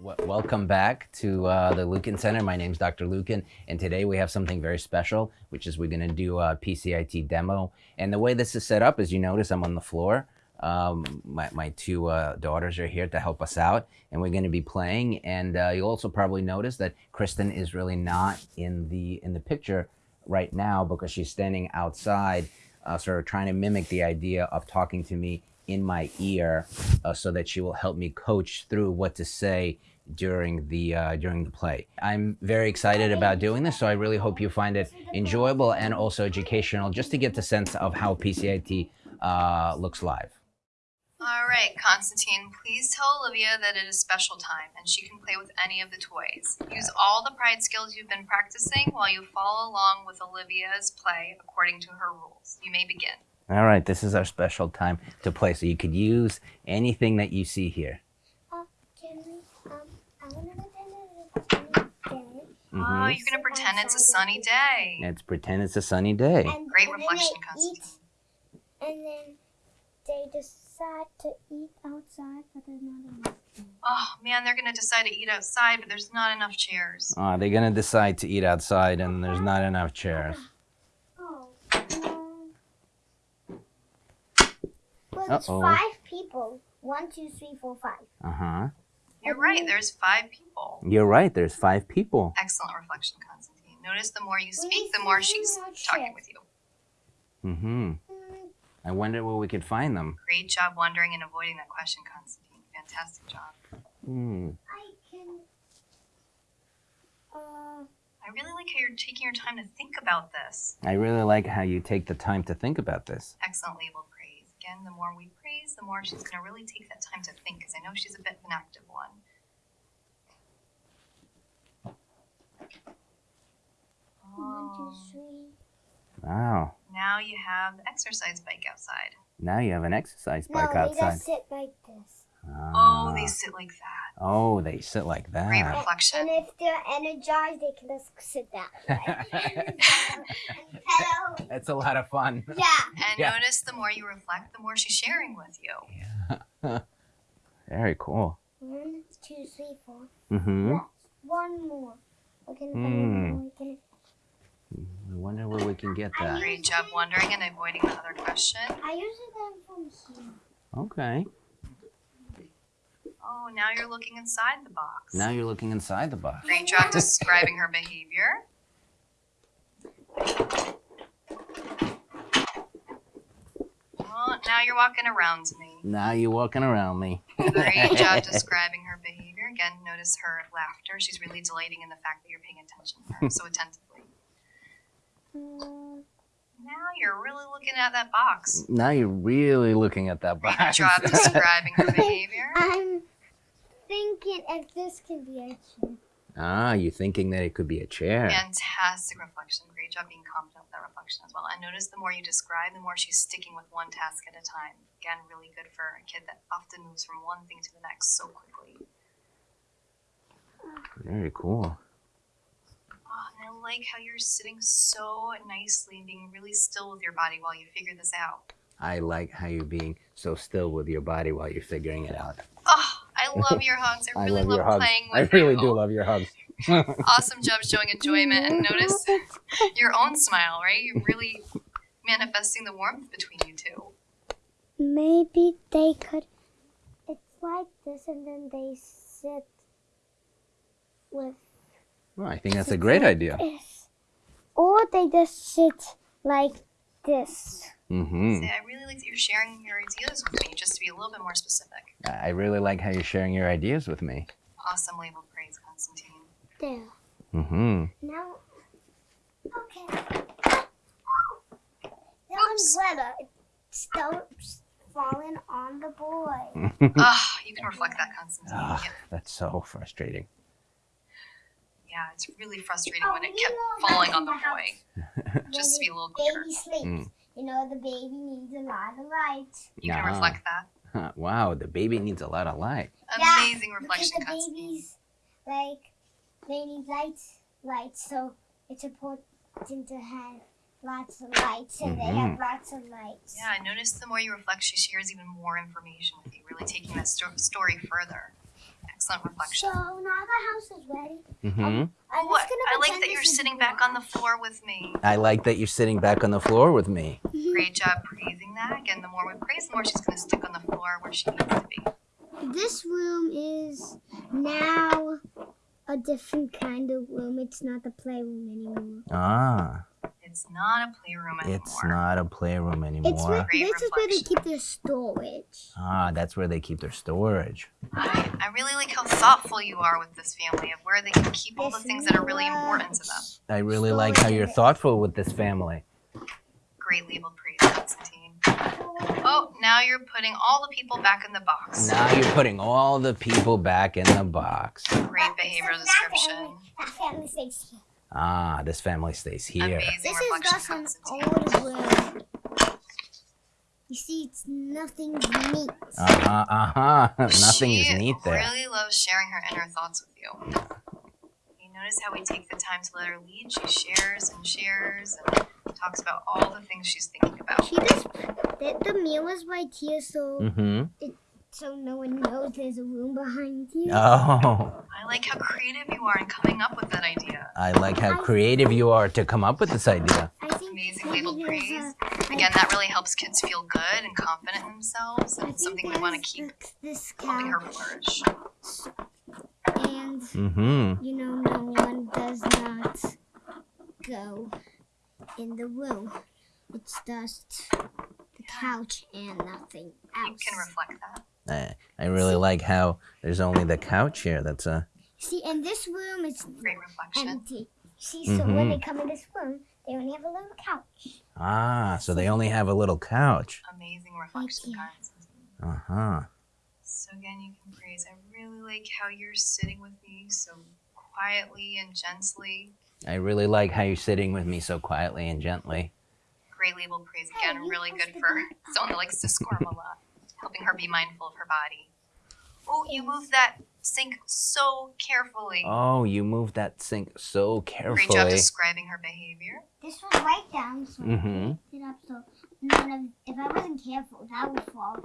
Welcome back to uh, the Lukin Center. My name is Dr. Lukin, and today we have something very special, which is we're going to do a PCIT demo. And the way this is set up, as you notice, I'm on the floor. Um, my, my two uh, daughters are here to help us out, and we're going to be playing. And uh, you'll also probably notice that Kristen is really not in the in the picture right now because she's standing outside, uh, sort of trying to mimic the idea of talking to me in my ear uh, so that she will help me coach through what to say during the uh, during the play. I'm very excited about doing this, so I really hope you find it enjoyable and also educational, just to get the sense of how PCIT uh, looks live. All right, Constantine, please tell Olivia that it is special time and she can play with any of the toys. Use all the pride skills you've been practicing while you follow along with Olivia's play according to her rules. You may begin. All right, this is our special time to play. So you could use anything that you see here. Uh, can we, um, I want to pretend it's a sunny day. Mm-hmm. Oh, you're going to pretend it's a sunny day. Let's pretend it's a sunny day. And, Great and reflection, they eat, And then they decide to eat outside, but there's not enough. Oh, man, they're going to decide to eat outside, but there's not enough chairs. Uh, they're going to decide to eat outside and there's not enough chairs. Oh. Um, well, it's Uh-oh. five people. One, two, three, four, five. Uh-huh. You're right, there's five people. You're right, there's five people. Excellent reflection, Constantine. Notice the more you speak, the more she's talking with you. Mm-hmm. Mm, I wonder where we could find them. Great job wondering and avoiding that question, Constantine. Fantastic job. Hmm. I can. Uh, I really like how you're taking your time to think about this. I really like how you take the time to think about this. Excellent label praise. Again, the more we praise, the more she's going to really take that time to think because I know she's a bit of an active one. one, Oh, two, three. Wow. now you have the exercise bike outside. Now you have an exercise bike no, they outside. just sit like this. Oh, they Ah. sit like that. Oh, they sit like Great that. reflection. And if they're energized, they can just sit that way. That's a lot of fun. Yeah. And Yeah. notice the more you reflect, the more she's sharing with you. Yeah. Very cool. One, two, three, four. Mm-hmm. Left. One more. Okay, one. Okay. I wonder where we can get that. Great job wondering and avoiding the other question. I usually them from here. Okay. Oh, now you're looking inside the box. Now you're looking inside the box. Great job describing her behavior. Well, now you're walking around me. Now you're walking around me. Great job describing her behavior. Again, notice her laughter. She's really delighting in the fact that you're paying attention to her so attentively. Now you're really looking at that box. Now you're really looking at that box. Great job describing her behavior. I'm thinking if this can be a chair. ah, you're thinking that it could be a chair. Fantastic reflection. Great job being confident with that reflection as well. And notice the more you describe, the more she's sticking with one task at a time. Again, really good for a kid that often moves from one thing to the next so quickly. Very cool. Oh, and I like how you're sitting so nicely and being really still with your body while you figure this out. I like how you're being so still with your body while you're figuring it out. Oh, I love your hugs. I I really love your love hugs. playing I really you. do love your hugs. Awesome job showing enjoyment and notice your own smile, right? You're really manifesting the warmth between you two. Maybe they could. It's like this, and then they sit with Well, I think that's a great idea. this, or they just sit like this. hmm Say, I really like that you're sharing your ideas with me, just to be a little bit more specific. I really like how you're sharing your ideas with me. Awesome label praise, Constantine. There. hmm Now, okay. The Oops. umbrella it stops falling on the boy. Ah, you can reflect that, Constantine. Ah, Yeah, that's so frustrating. yeah, it's really frustrating Oh, when it kept falling on the boy. Just to be a little baby clearer. sleeps. Mm. You know the baby needs a lot of light. You can reflect that. Huh, Wow, the baby needs a lot of light. Yeah, Amazing reflection, because the Constantine. babies like they need lights, lights. So it's important to have lots of lights, and they have Mhm. lots of lights. Yeah, I noticed the more you reflect, she shares even more information with you, really taking that sto- story further. Excellent So now the house is ready. hmm I'm Ooh, just I, gonna I like that you're sitting back on the floor with me. I like that you're sitting back on the floor with me. Great job praising that. Again, the more we praise, the more she's going to stick on the floor where she needs to be. This room is now a different kind of room. It's not the playroom anymore. Ah, It's not a playroom anymore. it's not a playroom It's anymore. where, Great this is where they keep their storage. Ah, that's where they keep their storage. I, I really like how thoughtful you are with this family of where they can keep all the things that are really important to them. I really like how you're thoughtful with this family. Great label praise, Constantine. Oh, now you're putting all the people back in the box. Now you're putting all the people back in the box. Great behavioral So that description. Family- That family stays here. Ah, this family stays here. Amazing This is reflection, just an old room. You see, it's nothing neat. Uh huh, uh huh. Nothing she is neat there. She really loves sharing her inner thoughts with you. You notice how we take the time to let her lead. She shares and shares and talks about all the things she's thinking about. She just the, the meal is right here, so Mm-hmm. So no one knows there's a room behind you. Oh, I like how creative you are in coming up with that idea. I like how creative you are to come up with this idea. I think Amazing maybe labeled praise. a- Again, that really helps kids feel good and confident in themselves, and think it's something we want to keep th- this helping her couch, flourish. and Mm-hmm. you know, no one does not go in the room. It's just the couch and nothing else. You can reflect that. I, I really like how there's only the couch here. That's a. See, in this room, it's Great reflection. empty. See, so when they Mhm. come in this room, they only have a little couch. Ah, so they only have a little couch. Amazing reflection, you. Constantine. Uh huh. So again, you can praise. I really like how you're sitting with me so quietly and gently. I really like how you're sitting with me so quietly and gently. Great label praise again. Really good for someone that likes to squirm a lot, helping her be mindful of her body. Oh, you moved that sink so carefully. Oh, you moved that sink so carefully. Great job describing her behavior. This was right down, so Mm-hmm. I picked it up. So none of, if I wasn't careful, that would fall,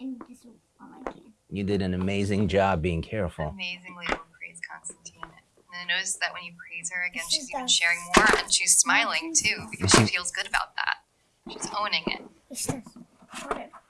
and this would fall again. You did an amazing job being careful. Amazing label praise, Constantine. And I noticed that when you praise her again, This she's even the- sharing more and she's smiling too because she feels good about that. She's owning it. It's just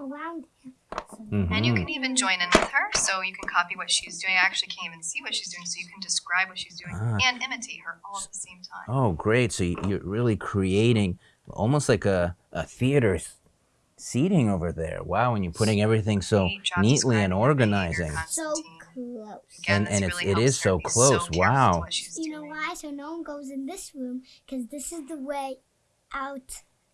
put it around here. So And you Mhm. can even join in with her, so you can copy what she's doing. I actually can't even see what she's doing, so you can describe what she's doing Ah. and imitate her all at the same time. Oh, great. So you- you're really creating almost like a, a theater seating over there. Wow, and you're putting everything so job neatly and describing her behavior, organizing. so close. Again, And- this and it's- really it helps is her so close. careful to Wow. You know doing. why? So no one goes in this room because this is the way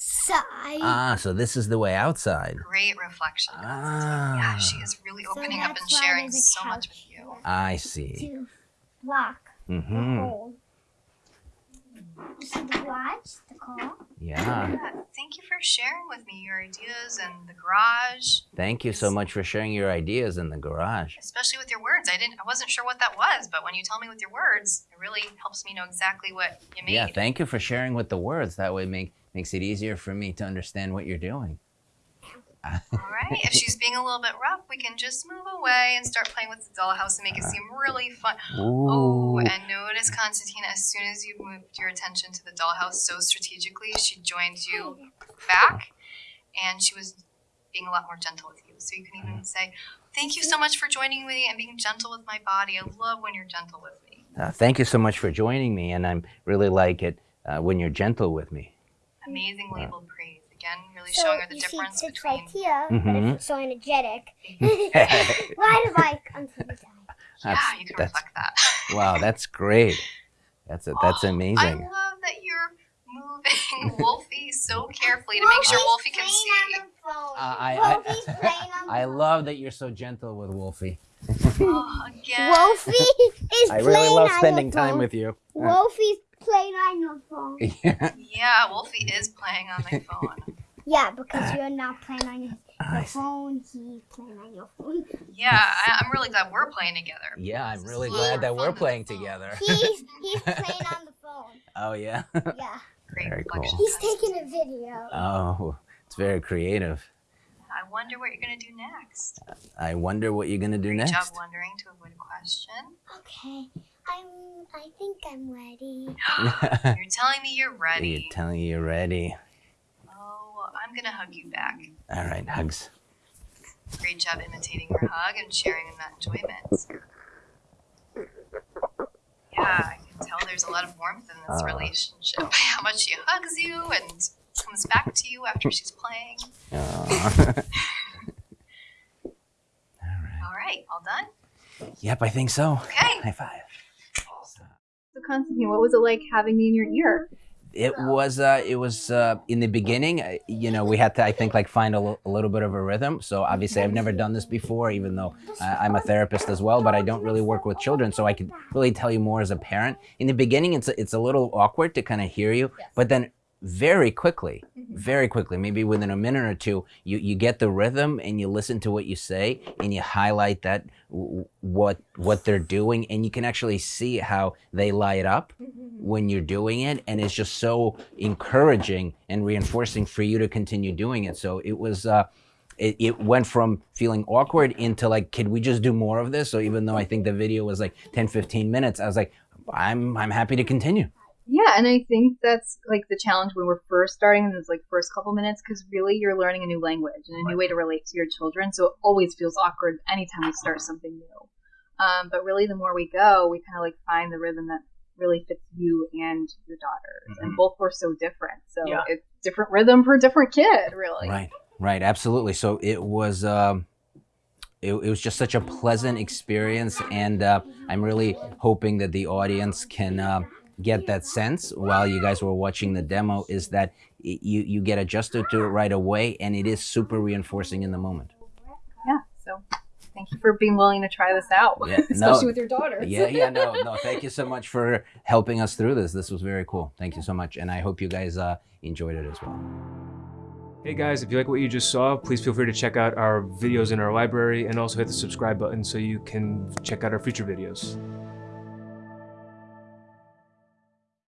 outside. Ah, so this is the way outside. Great reflection. Ah. Yeah, she is really So opening up and sharing so much with you. I see. to block Mm-hmm. hole. You see the garage, the car. Yeah. Yeah, thank you for sharing with me your ideas and the garage, Thank you so much for sharing your ideas in the garage. especially with your words. I didn't, I wasn't sure what that was, but when you tell me with your words, it really helps me know exactly what you made. Yeah, thank you for sharing with the words. That way make makes it easier for me to understand what you're doing. All right. If she's being a little bit rough, we can just move away and start playing with the dollhouse and make it seem really fun. Oh, and notice, Constantine, as soon as you moved your attention to the dollhouse so strategically, she joined you back and she was being a lot more gentle with you. So you can even say, Thank you so much for joining me and being gentle with my body. I love when you're gentle with me. Uh, thank you so much for joining me, and I'm really like it uh, when you're gentle with me. Amazing labeled praise. Again, really So showing her the you see, it difference sits between. right here, but Mhm. it's so energetic. Ride a bike until you die. Yeah, That's- you can that's- reflect that. Wow, that's great. That's a, that's I amazing. love that you're moving Wolfie so carefully to make sure Wolfie can see. Uh, I, I, Wolfie's playing on the I love that you're so gentle with Wolfie. Oh, again. Wolfie is I playing really love spending time with you. Wolfie's playing on your phone. yeah. Yeah, Wolfie is playing on my phone. Yeah, because you're not playing on your, I your phone. He's playing on your phone. Yeah, I, I'm really glad we're playing together. Yeah, I'm really glad that we're playing together. He's he's playing on the phone. Oh yeah. Yeah. Great Very cool. reflection. He's taking a video. Oh, it's very creative. I wonder what you're gonna do next. I wonder what you're gonna do Great job next. wondering to avoid a question. Okay. I'm. I think I'm ready. you're telling me you're ready. You're ready. telling you you're ready. Oh, I'm gonna hug you back. All right, hugs. Great job imitating your hug and sharing in that enjoyment. Yeah, I can tell there's a lot of warmth in this Uh. relationship. How much she hugs you and comes back to you after she's playing. Aw. All right, all done? yep, I think so. Okay. High five. Constantine, what was it like having me in your ear? It was uh it was uh in the beginning, uh, you know, we had to I think like find a a little bit of a rhythm. So obviously I've never done this before even though uh, I'm a therapist as well, but I don't really work with children, so I could really tell you more as a parent. In the beginning it's it's a little awkward to kind of hear you, but then very quickly, very quickly, maybe within a minute or two, you, you get the rhythm and you listen to what you say and you highlight that what what they're doing and you can actually see how they light up when you're doing it. And it's just so encouraging and reinforcing for you to continue doing it. So it was uh it, it went from feeling awkward into like could we just do more of this? So even though i think the video was like 10 15 minutes i was like i'm i'm happy to continue Yeah, and I think that's like the challenge when we're first starting in those like first couple minutes because really you're learning a new language and a new way to relate to your children. So it always feels awkward anytime we start something new. Um, but really, the more we go, we kind of like find the rhythm that really fits you and your daughters, and both were so different. So Yeah. it's different rhythm for a different kid, really. Right, right, absolutely. So it was, um, it, it was just such a pleasant experience, and uh, I'm really hoping that the audience can uh, get that sense while you guys were watching the demo. Is that y- you you get adjusted to it right away, and it is super reinforcing in the moment. Yeah. So thank you for being willing to try this out, Yeah, no. especially with your daughter. Yeah, yeah, no, no. Thank you so much for helping us through this. This was very cool. Thank you so much, and I hope you guys uh, enjoyed it as well. Hey guys, if you like what you just saw, please feel free to check out our videos in our library and also hit the subscribe button so you can check out our future videos.